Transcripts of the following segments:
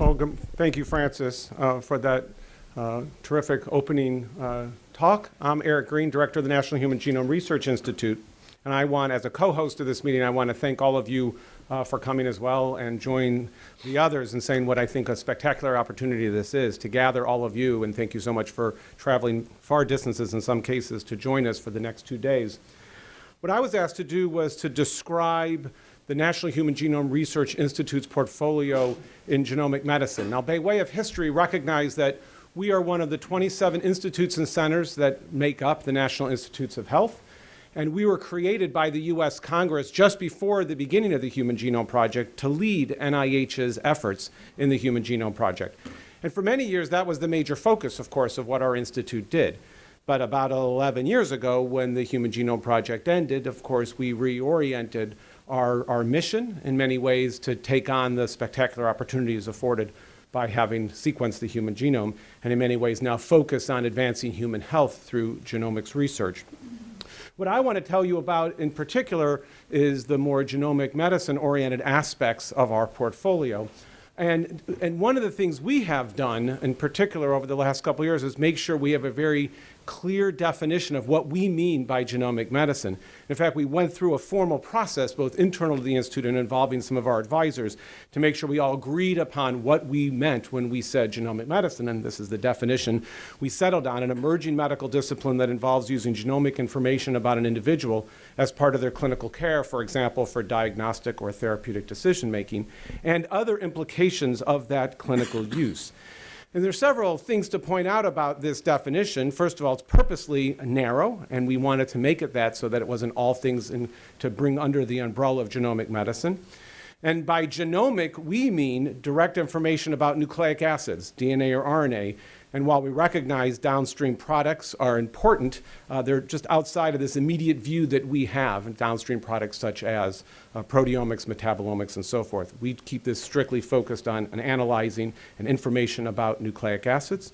Well, thank you, Francis, uh, for that uh, terrific opening uh, talk. I'm Eric Green, Director of the National Human Genome Research Institute, and I want, as a co-host of this meeting, I want to thank all of you uh, for coming as well and join the others in saying what I think a spectacular opportunity this is to gather all of you, and thank you so much for traveling far distances in some cases to join us for the next two days. What I was asked to do was to describe the National Human Genome Research Institute's portfolio in genomic medicine. Now, by way of history, recognize that we are one of the 27 institutes and centers that make up the National Institutes of Health, and we were created by the U.S. Congress just before the beginning of the Human Genome Project to lead NIH's efforts in the Human Genome Project. And for many years, that was the major focus, of course, of what our institute did. But about 11 years ago, when the Human Genome Project ended, of course, we reoriented our, our mission in many ways to take on the spectacular opportunities afforded by having sequenced the human genome, and in many ways now focus on advancing human health through genomics research. What I want to tell you about in particular is the more genomic medicine-oriented aspects of our portfolio. And, and one of the things we have done, in particular over the last couple years, is make sure we have a very clear definition of what we mean by genomic medicine. In fact, we went through a formal process, both internal to the Institute and involving some of our advisors, to make sure we all agreed upon what we meant when we said genomic medicine, and this is the definition. We settled on an emerging medical discipline that involves using genomic information about an individual as part of their clinical care, for example, for diagnostic or therapeutic decision making, and other implications of that clinical use. And there are several things to point out about this definition. First of all, it's purposely narrow, and we wanted to make it that so that it wasn't all things in, to bring under the umbrella of genomic medicine. And by genomic, we mean direct information about nucleic acids, DNA or RNA, and while we recognize downstream products are important, uh, they're just outside of this immediate view that we have in downstream products such as uh, proteomics, metabolomics, and so forth. We keep this strictly focused on, on analyzing and information about nucleic acids.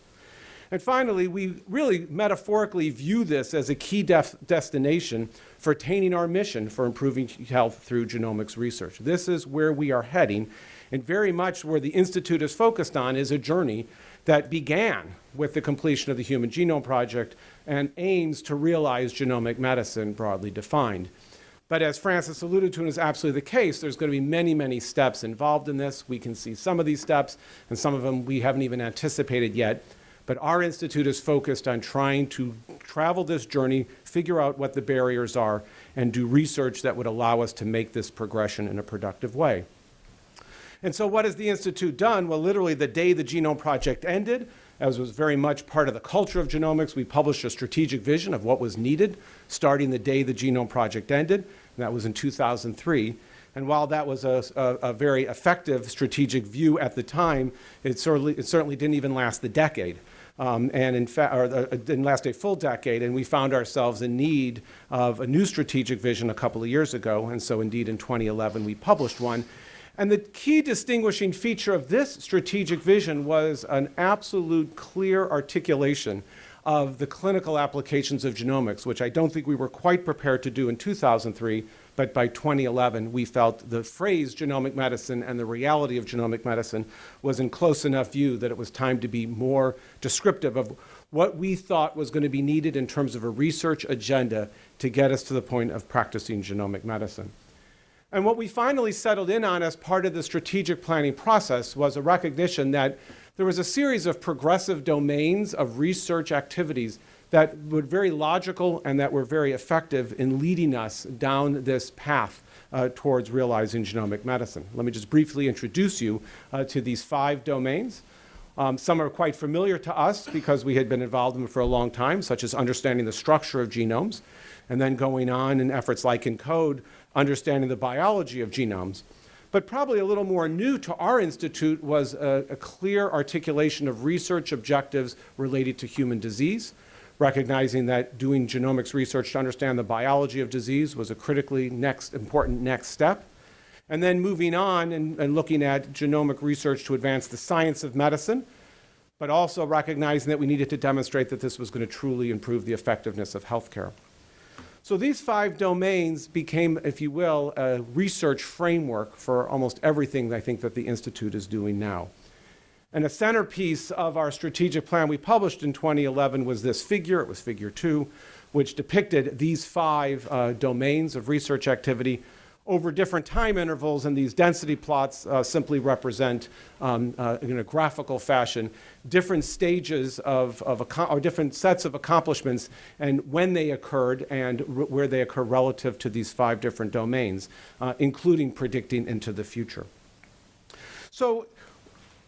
And finally, we really metaphorically view this as a key destination for attaining our mission for improving health through genomics research. This is where we are heading, and very much where the Institute is focused on is a journey that began with the completion of the Human Genome Project and aims to realize genomic medicine broadly defined. But as Francis alluded to and is absolutely the case, there's going to be many, many steps involved in this. We can see some of these steps, and some of them we haven't even anticipated yet. But our institute is focused on trying to travel this journey, figure out what the barriers are, and do research that would allow us to make this progression in a productive way. And so what has the Institute done? Well, literally the day the Genome Project ended, as was very much part of the culture of genomics, we published a strategic vision of what was needed starting the day the Genome Project ended, and that was in 2003. And while that was a, a, a very effective strategic view at the time, it certainly, it certainly didn't even last the decade. Um, and in fact, or uh, didn't last a full decade, and we found ourselves in need of a new strategic vision a couple of years ago, and so indeed in 2011 we published one, and the key distinguishing feature of this strategic vision was an absolute clear articulation of the clinical applications of genomics, which I don't think we were quite prepared to do in 2003, but by 2011 we felt the phrase genomic medicine and the reality of genomic medicine was in close enough view that it was time to be more descriptive of what we thought was going to be needed in terms of a research agenda to get us to the point of practicing genomic medicine. And what we finally settled in on as part of the strategic planning process was a recognition that there was a series of progressive domains of research activities that were very logical and that were very effective in leading us down this path uh, towards realizing genomic medicine. Let me just briefly introduce you uh, to these five domains. Um, some are quite familiar to us because we had been involved in them for a long time, such as understanding the structure of genomes, and then going on in efforts like ENCODE understanding the biology of genomes. But probably a little more new to our institute was a, a clear articulation of research objectives related to human disease, recognizing that doing genomics research to understand the biology of disease was a critically next important next step. And then moving on and, and, looking at genomic research to advance the science of medicine, but also recognizing that we needed to demonstrate that this was going to truly improve the effectiveness of healthcare. So these five domains became, if you will, a research framework for almost everything I think that the Institute is doing now. And a centerpiece of our strategic plan we published in 2011 was this figure, it was figure two, which depicted these five uh, domains of research activity over different time intervals, and these density plots uh, simply represent, um, uh, in a graphical fashion, different stages of, of or different sets of accomplishments and when they occurred and where they occur relative to these five different domains, uh, including predicting into the future. So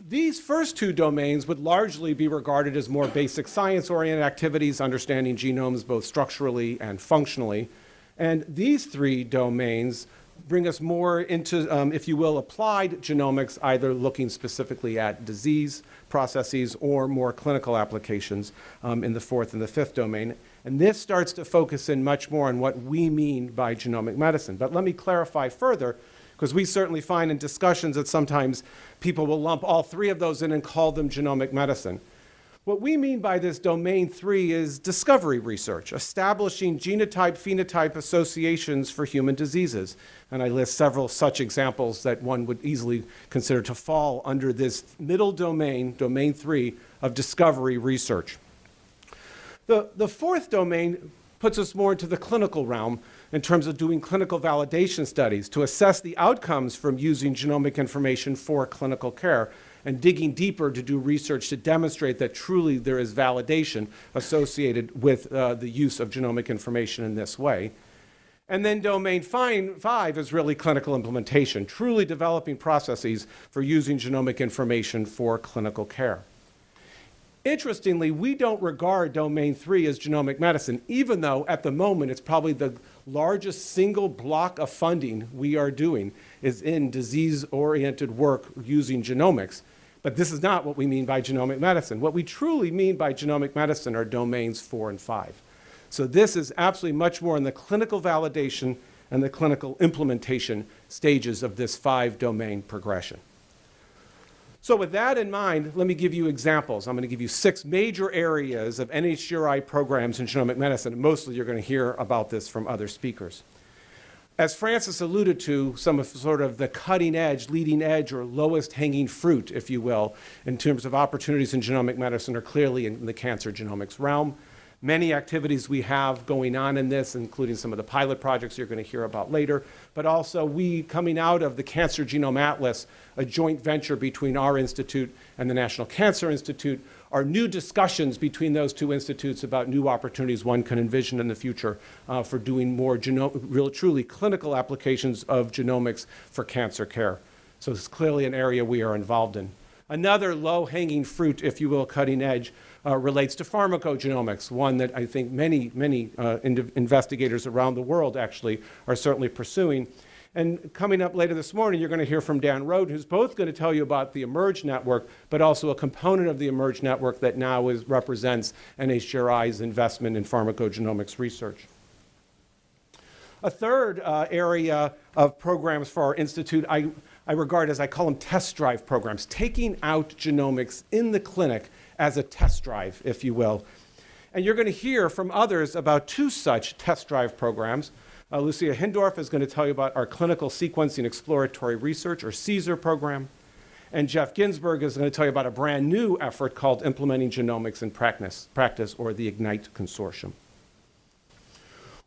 these first two domains would largely be regarded as more basic science-oriented activities, understanding genomes both structurally and functionally. And these three domains bring us more into, um, if you will, applied genomics, either looking specifically at disease processes or more clinical applications um, in the fourth and the fifth domain. And this starts to focus in much more on what we mean by genomic medicine. But let me clarify further, because we certainly find in discussions that sometimes people will lump all three of those in and call them genomic medicine. What we mean by this domain three is discovery research, establishing genotype-phenotype associations for human diseases. And I list several such examples that one would easily consider to fall under this middle domain, domain three, of discovery research. The, the fourth domain puts us more into the clinical realm in terms of doing clinical validation studies to assess the outcomes from using genomic information for clinical care and digging deeper to do research to demonstrate that truly there is validation associated with uh, the use of genomic information in this way. And then domain five is really clinical implementation, truly developing processes for using genomic information for clinical care. Interestingly, we don't regard domain three as genomic medicine, even though at the moment it's probably the largest single block of funding we are doing is in disease-oriented work using genomics. But this is not what we mean by genomic medicine. What we truly mean by genomic medicine are domains four and five. So this is absolutely much more in the clinical validation and the clinical implementation stages of this five domain progression. So with that in mind, let me give you examples. I'm going to give you six major areas of NHGRI programs in genomic medicine. Mostly you're going to hear about this from other speakers. As Francis alluded to, some of sort of the cutting edge, leading edge, or lowest hanging fruit, if you will, in terms of opportunities in genomic medicine are clearly in the cancer genomics realm. Many activities we have going on in this, including some of the pilot projects you're going to hear about later, but also we coming out of the Cancer Genome Atlas, a joint venture between our institute and the National Cancer Institute, are new discussions between those two institutes about new opportunities one can envision in the future uh, for doing more real, truly clinical applications of genomics for cancer care. So it's clearly an area we are involved in. Another low-hanging fruit, if you will, cutting edge, uh, relates to pharmacogenomics, one that I think many, many uh, investigators around the world actually are certainly pursuing. And coming up later this morning, you're going to hear from Dan Roden, who's both going to tell you about the eMERGE network, but also a component of the eMERGE network that now is, represents NHGRI's investment in pharmacogenomics research. A third uh, area of programs for our institute I, I regard as, I call them test drive programs, taking out genomics in the clinic as a test drive, if you will. And you're going to hear from others about two such test drive programs. Uh, Lucia Hindorff is going to tell you about our Clinical Sequencing Exploratory Research, or CSER program. And Jeff Ginsburg is going to tell you about a brand new effort called Implementing Genomics in Practice, practice or the IGNITE Consortium.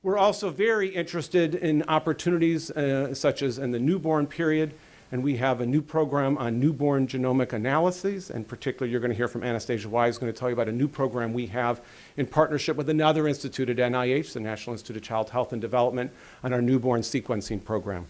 We're also very interested in opportunities uh, such as in the newborn period and we have a new program on newborn genomic analyses. and particularly you're going to hear from Anastasia Wise, going to tell you about a new program we have in partnership with another institute at NIH, the National Institute of Child Health and Development, on our newborn sequencing program.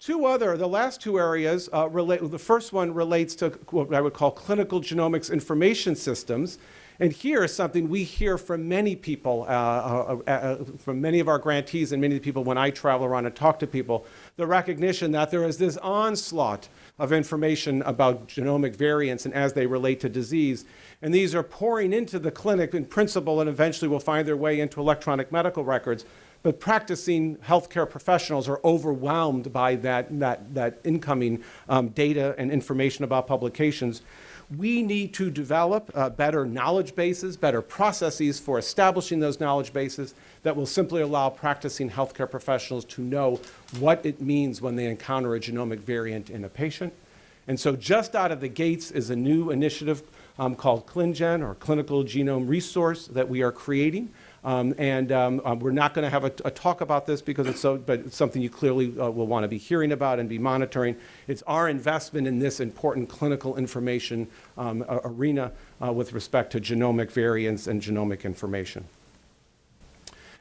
Two other, the last two areas uh, relate, the first one relates to what I would call clinical genomics information systems. And here is something we hear from many people, uh, uh, uh, uh, from many of our grantees and many of the people when I travel around and talk to people, the recognition that there is this onslaught of information about genomic variants and as they relate to disease. And these are pouring into the clinic in principle and eventually will find their way into electronic medical records. But practicing healthcare professionals are overwhelmed by that, that, that incoming um, data and information about publications. We need to develop uh, better knowledge bases, better processes for establishing those knowledge bases that will simply allow practicing healthcare professionals to know what it means when they encounter a genomic variant in a patient And so just out of the gates is a new initiative um, called ClinGen, or Clinical Genome Resource, that we are creating. Um, and um, uh, we're not going to have a, a, talk about this because it's so, but it's something you clearly uh, will want to be hearing about and be monitoring. It's our investment in this important clinical information um, arena uh, with respect to genomic variants and genomic information.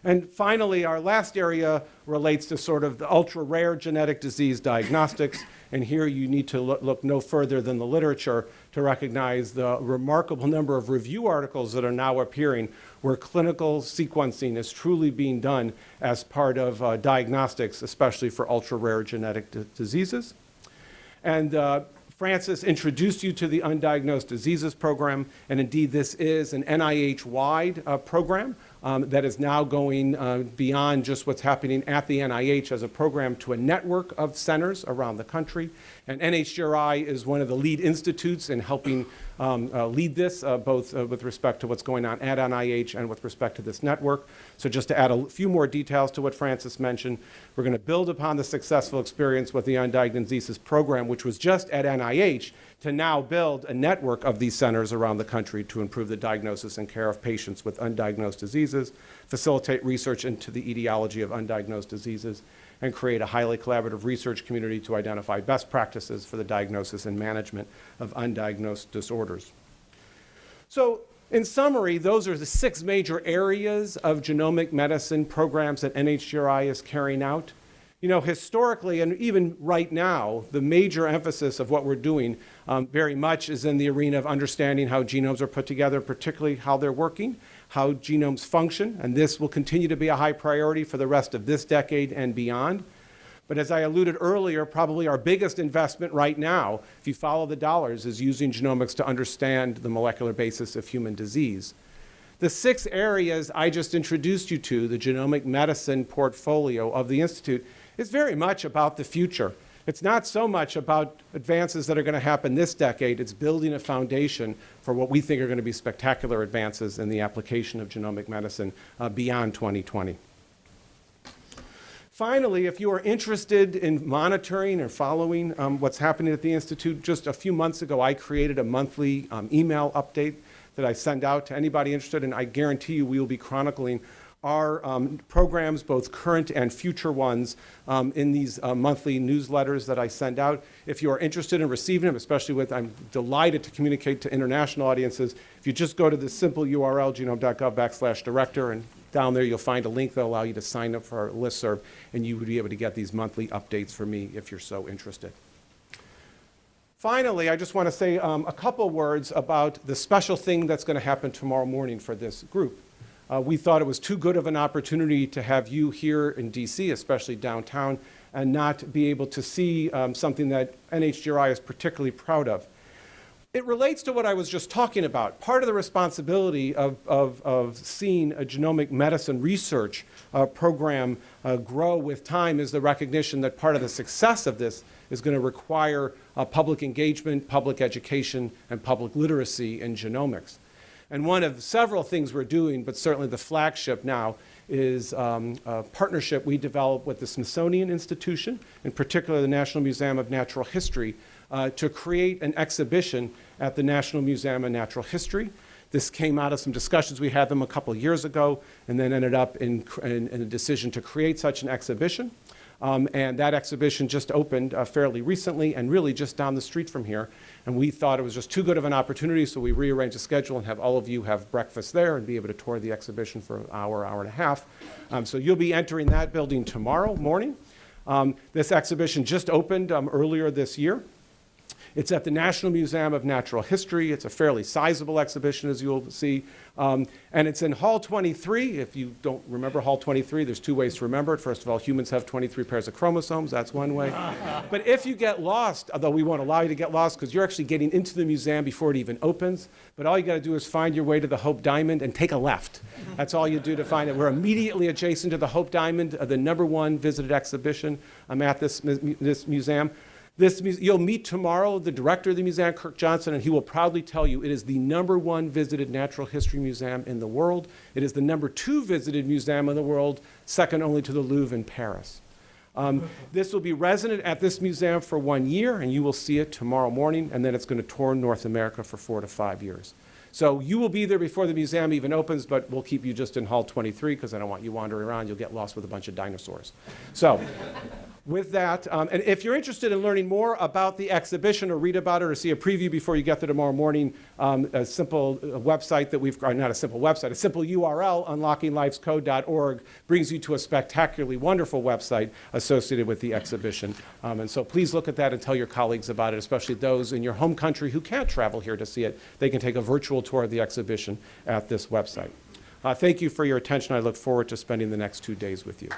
And finally, our last area relates to sort of the ultra-rare genetic disease diagnostics. And here you need to look, look, no further than the literature to recognize the remarkable number of review articles that are now appearing where clinical sequencing is truly being done as part of uh, diagnostics, especially for ultra-rare genetic diseases. And uh, Francis introduced you to the Undiagnosed Diseases Program, and indeed this is an NIH-wide uh, program um, that is now going uh, beyond just what's happening at the NIH as a program to a network of centers around the country. And NHGRI is one of the lead institutes in helping um, uh, lead this, uh, both uh, with respect to what's going on at NIH and with respect to this network. So just to add a few more details to what Francis mentioned, we're going to build upon the successful experience with the Undiagnosed Diseases program, which was just at NIH, to now build a network of these centers around the country to improve the diagnosis and care of patients with undiagnosed diseases, facilitate research into the etiology of undiagnosed diseases, and create a highly collaborative research community to identify best practices for the diagnosis and management of undiagnosed disorders. So in summary, those are the six major areas of genomic medicine programs that NHGRI is carrying out. You know, historically and even right now, the major emphasis of what we're doing um, very much is in the arena of understanding how genomes are put together, particularly how they're working, how genomes function, and this will continue to be a high priority for the rest of this decade and beyond. But as I alluded earlier, probably our biggest investment right now, if you follow the dollars, is using genomics to understand the molecular basis of human disease. The six areas I just introduced you to, the genomic medicine portfolio of the Institute, is very much about the future. It's not so much about advances that are going to happen this decade. It's building a foundation for what we think are going to be spectacular advances in the application of genomic medicine uh, beyond 2020. Finally, if you are interested in monitoring or following um, what's happening at the Institute, just a few months ago I created a monthly um, email update that I send out to anybody interested, and I guarantee you we will be chronicling our um, programs, both current and future ones, um, in these uh, monthly newsletters that I send out. If you are interested in receiving them, especially with, I'm delighted to communicate to international audiences. If you just go to the simple URL, genome.gov backslash director, and down there you'll find a link that will allow you to sign up for our listserv, and you would be able to get these monthly updates from me if you're so interested. Finally, I just want to say um, a couple words about the special thing that's going to happen tomorrow morning for this group. Uh, we thought it was too good of an opportunity to have you here in DC, especially downtown, and not be able to see um, something that NHGRI is particularly proud of. It relates to what I was just talking about. Part of the responsibility of, of, of seeing a genomic medicine research uh, program uh, grow with time is the recognition that part of the success of this is going to require uh, public engagement, public education, and public literacy in genomics. And one of several things we're doing, but certainly the flagship now, is um, a partnership we developed with the Smithsonian Institution, in particular the National Museum of Natural History, uh, to create an exhibition at the National Museum of Natural History. This came out of some discussions we had them a couple years ago and then ended up in, in, in a decision to create such an exhibition. Um, and that exhibition just opened uh, fairly recently and really just down the street from here. And we thought it was just too good of an opportunity, so we rearranged the schedule and have all of you have breakfast there and be able to tour the exhibition for an hour, hour and a half. Um, so you'll be entering that building tomorrow morning. Um, this exhibition just opened um, earlier this year. It's at the National Museum of Natural History. It's a fairly sizable exhibition, as you'll see. Um, and it's in Hall 23. If you don't remember Hall 23, there's two ways to remember it. First of all, humans have 23 pairs of chromosomes. That's one way. but if you get lost, although we won't allow you to get lost because you're actually getting into the museum before it even opens, but all you got to do is find your way to the Hope Diamond and take a left. That's all you do to find it. We're immediately adjacent to the Hope Diamond, uh, the number one visited exhibition um, at this, this museum. This, you'll meet tomorrow the director of the museum, Kirk Johnson, and he will proudly tell you it is the number one visited natural history museum in the world. It is the number two visited museum in the world, second only to the Louvre in Paris. Um, This will be resident at this museum for one year, and you will see it tomorrow morning, and then it's going to tour North America for four to five years. So you will be there before the museum even opens, but we'll keep you just in Hall 23 because I don't want you wandering around. You'll get lost with a bunch of dinosaurs. So with that, um, and if you're interested in learning more about the exhibition or read about it or see a preview before you get there tomorrow morning, um, a simple uh, website that we've, not a simple website, a simple URL, unlockinglifescode.org, brings you to a spectacularly wonderful website associated with the exhibition. Um, and so please look at that and tell your colleagues about it, especially those in your home country who can't travel here to see it. They can take a virtual tour of the exhibition at this website. Uh, thank you for your attention. I look forward to spending the next two days with you.